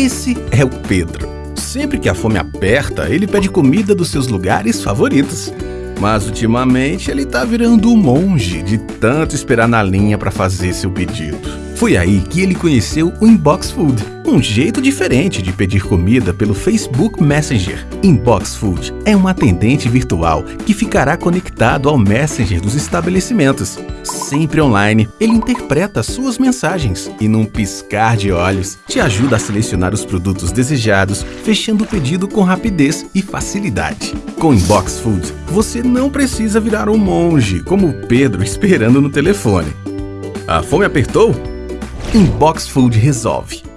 Esse é o Pedro. Sempre que a fome aperta, ele pede comida dos seus lugares favoritos. Mas ultimamente ele tá virando um monge de tanto esperar na linha para fazer seu pedido. Foi aí que ele conheceu o Inbox Food, um jeito diferente de pedir comida pelo Facebook Messenger. Inbox Food é um atendente virtual que ficará conectado ao Messenger dos estabelecimentos. Sempre online, ele interpreta suas mensagens e, num piscar de olhos, te ajuda a selecionar os produtos desejados, fechando o pedido com rapidez e facilidade. Com Inbox Food, você não precisa virar um monge como Pedro esperando no telefone. A fome apertou? Inbox Food resolve.